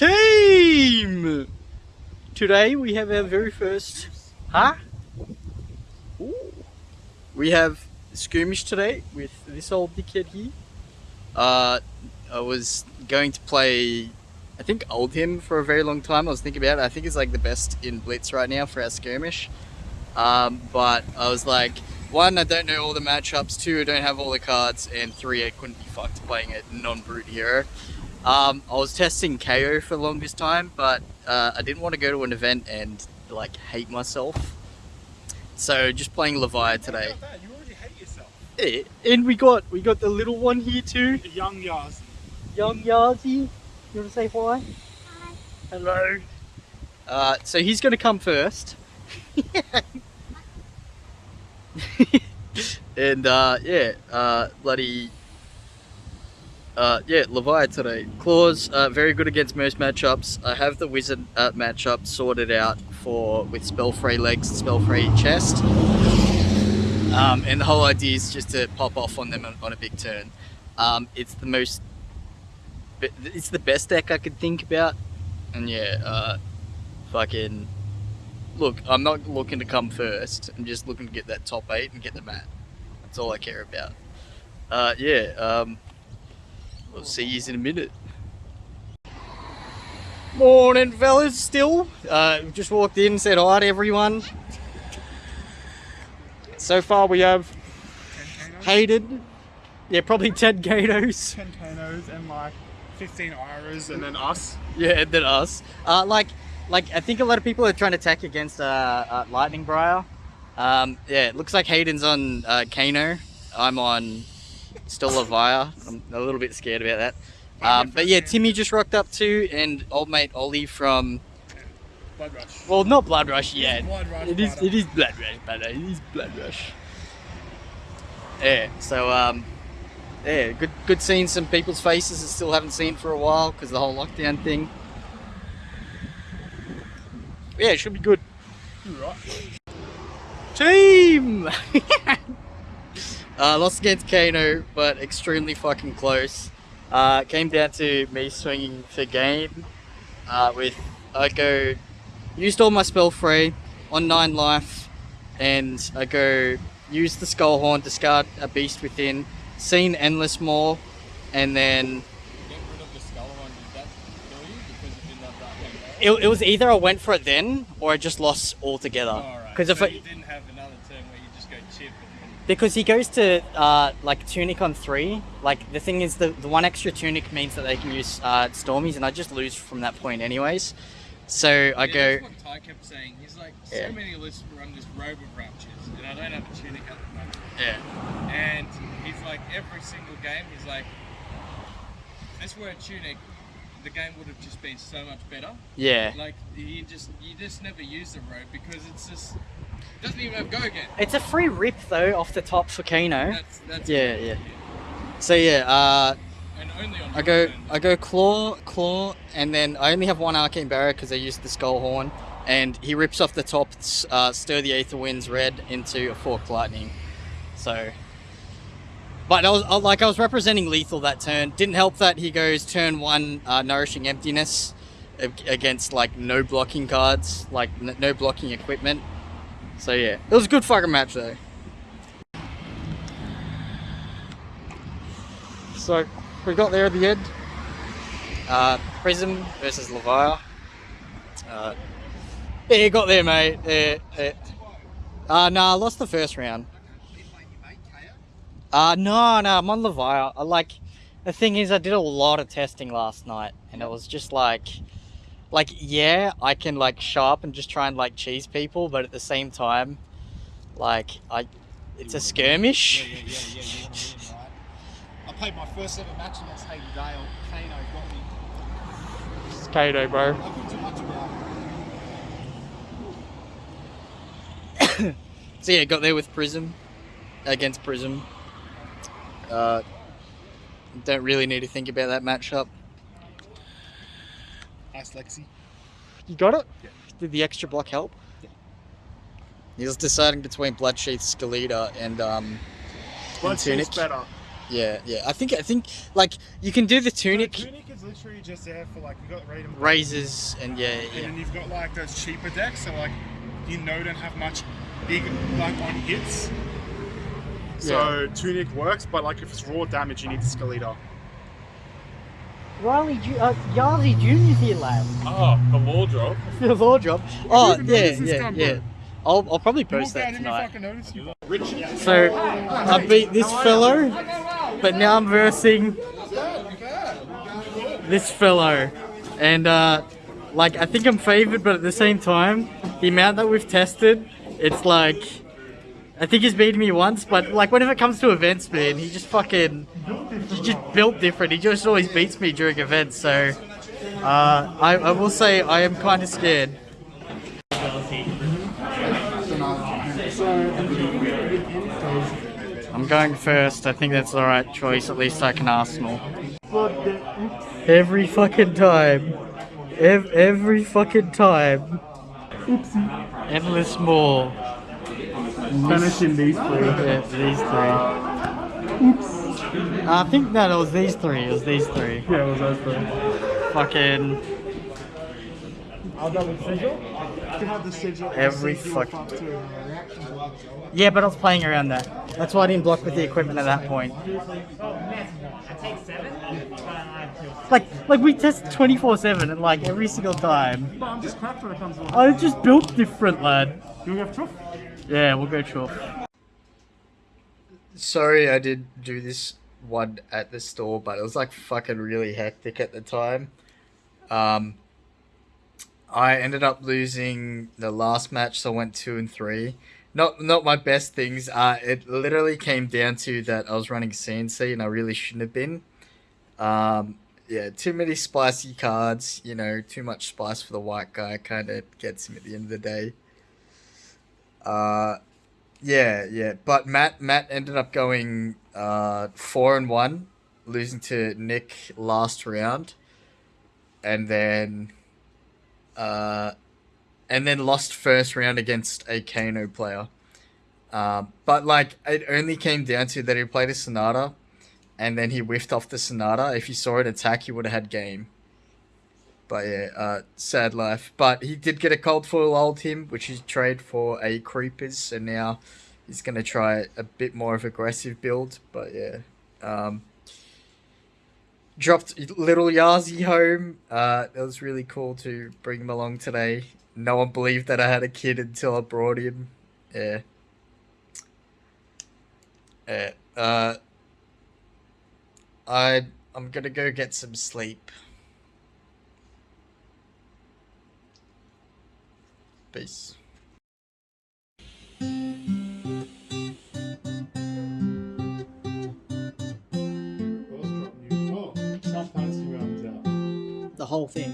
Team! Today we have our very first... Huh? Ooh. We have skirmish today with this old dickhead here. Uh, I was going to play, I think Oldhim for a very long time. I was thinking about it. I think he's like the best in Blitz right now for our skirmish. Um, but I was like, one, I don't know all the matchups. Two, I don't have all the cards. And three, I couldn't be fucked playing a non-brute hero. Um, I was testing KO for the longest time, but uh, I didn't want to go to an event and like hate myself. So just playing Levia today. You already hate yourself. Yeah, and we got we got the little one here too, Young Yaz. young Yazi. You want to say hi? Hi. Hello. Uh, so he's going to come first. and uh, yeah, uh, bloody. Uh, yeah, Levia today. Claws, uh, very good against most matchups. I have the wizard uh, matchup sorted out for with spell-free legs and spell-free chest. Um, and the whole idea is just to pop off on them on, on a big turn. Um, it's the most, it's the best deck I could think about. And yeah, uh, fucking, look, I'm not looking to come first. I'm just looking to get that top eight and get the mat. That's all I care about. Uh, yeah, um, we'll see you in a minute. Morning, fellas. Still, uh, just walked in, said hi to everyone. So far, we have Hayden. Yeah, probably 10 Gatos. 10 Kanos and like 15 Iras and then us. Yeah, and then us. Uh, like, like I think a lot of people are trying to attack against uh, uh, Lightning Briar. Um, yeah, it looks like Hayden's on uh, Kano. I'm on still Levia. I'm a little bit scared about that. Um, but yeah, Timmy just rocked up too, and old mate Ollie from Blood Rush. well, not Blood Rush yet. Blood Rush. It is. It is Blood Rush, but it is Blood Rush. Yeah. So um, yeah, good. Good seeing some people's faces I still haven't seen for a while because the whole lockdown thing. Yeah, it should be good. You right. Team. uh, lost against Kano, but extremely fucking close. Uh, came down to me swinging for game. Uh, with I go used all my spell free on nine life, and I go use the Skullhorn, to discard a beast within, seen Endless Maw, and then get rid of the skull one, did that kill you because it didn't that thing? it, was either I went for it then or I just lost altogether. Because if so I, you didn't have another turn where you just go chip and Because he goes to uh, like tunic on three. Like the thing is, the the one extra tunic means that they can use uh, stormies, and I just lose from that point anyways. So I yeah, go. That's what Ty kept saying. He's like, Yeah. so many lists run this robe of raptures, and I don't have a tunic at the moment. Yeah. And he's like, every single game, he's like, if this were a tunic, the game would have just been so much better. Yeah. Like you just you just never use the robe because it's just doesn't even have go again. It's a free rip though off the top for Kano. That's that's Yeah, yeah. So yeah, uh, And only on I go turn. I go claw claw, and then I only have one arcane barrier because I used the Skullhorn, and he rips off the top, uh, stir the aether winds red into a forked lightning. So, but I was I- like I was representing lethal that turn. Didn't help that he goes turn one uh, nourishing emptiness against like no blocking cards, like no blocking equipment. So yeah, it was a good fucking match though. So we got there at the end. Uh, Prism versus Levia. Uh, yeah, got there, mate. Yeah, yeah. Uh, nah, I lost the first round. Uh, no, no, I'm on Levia. I like, the thing is, I did a lot of testing last night, and it was just like, like, yeah, I can like show up and just try and like cheese people, but at the same time, like, I, it's a skirmish. Yeah, yeah, yeah, yeah. You want to win, right? I played my first ever match against Hayden Dale. Kano got me. It's Kato, bro. I put too much about it. So yeah, got there with Prism against Prism. Uh, don't really need to think about that matchup. Nice, Lexi. You got it? Yeah. Did the extra block help? Yeah. He was deciding between Bloodsheath, Skeleta, and um, Blood Tunic. Better. Yeah, yeah. I think I think like you can do the tunic The tunic is literally just there for like you got Raiden razors and yeah, and yeah. then you've got like those cheaper decks, so like you know don't have much big like on hits. So tunic works, but like if it's raw damage, you need the Skeleta. Riley, Ju- uh, Yazi Junior's here, lad. Oh, the law drop. the law job. Oh even yeah, noticed yeah, yeah. I'll, I'll probably post that out, didn't tonight. fucking notice you. So I beat this fellow, but now I'm versing this fellow, and uh, like I think I'm favored, but at the same time, the amount that we've tested, it's like I think he's beaten me once, but like whenever it comes to events, man, he just fucking he just built different. He just always beats me during events, so uh, I, I will say I am kind of scared. I'm going first. I think that's the right choice. At least I can Arsenal. Every fucking time. Ev- every fucking time. Endless Maw. Finishing these three. Yeah, these three. Oops. I think no, it was these three. It was these three. Yeah, it was those three. Fucking I'll double sigil. You can have the sigil. Every sigil fuck- fuck yeah, but I was playing around that. That's why I didn't block with the equipment at that point. Like, like we test 24/7 and like every single time. But I'm just cracked when it comes to I just built different, lad. You have truth? Yeah, we'll go chuff. Sorry, I did do this one at the store, but it was like fucking really hectic at the time. Um, I ended up losing the last match, so I went two and three. Not not my best things. Uh, it literally came down to that I was running CNC and I really shouldn't have been. Um, yeah, too many spicy cards. You know, too much spice for the white guy kind of gets him at the end of the day. Uh, yeah, yeah. But Matt Matt ended up going uh four and one, losing to Nick last round, and then uh, and then lost first round against a Kano player. Um, but like it only came down to that he played a Sonata, and then he whiffed off the Sonata. If you saw it attack, he would have had game. But yeah, uh, sad life. But he did get a cold foil Oldhim, which he trade for a creepers, so now he's gonna try a bit more of aggressive build. But yeah, um, dropped little Yazi home. Uh, it was really cool to bring him along today. No one believed that I had a kid until I brought him. Yeah. Yeah. Uh, I I'm gonna go get some sleep. Peace. Oh, South Fantasy rounds out. The whole thing.